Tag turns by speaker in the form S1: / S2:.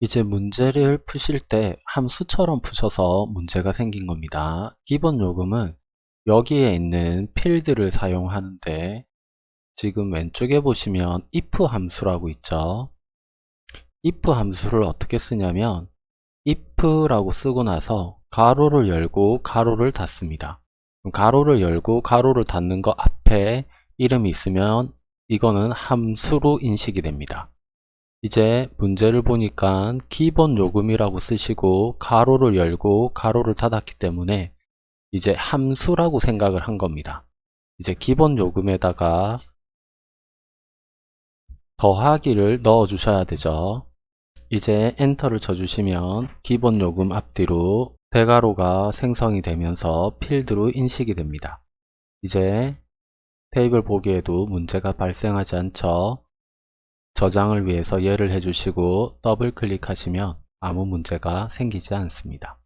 S1: 이제 문제를 푸실 때 함수처럼 푸셔서 문제가 생긴 겁니다. 기본 요금은 여기에 있는 필드를 사용하는데 지금 왼쪽에 보시면 if 함수라고 있죠. if 함수를 어떻게 쓰냐면 if라고 쓰고 나서 가로를 열고 가로를 닫습니다. 가로를 열고 가로를 닫는 거 앞에 이름이 있으면 이거는 함수로 인식이 됩니다. 이제 문제를 보니까 기본 요금이라고 쓰시고 가로를 열고 가로를 닫았기 때문에 이제 함수라고 생각을 한 겁니다. 이제 기본 요금에다가 더하기를 넣어 주셔야 되죠. 이제 엔터를 쳐주시면 기본 요금 앞뒤로 대가로가 생성이 되면서 필드로 인식이 됩니다. 이제 테이블 보기에도 문제가 발생하지 않죠. 저장을 위해서 예를 해주시고 더블 클릭하시면 아무 문제가 생기지 않습니다.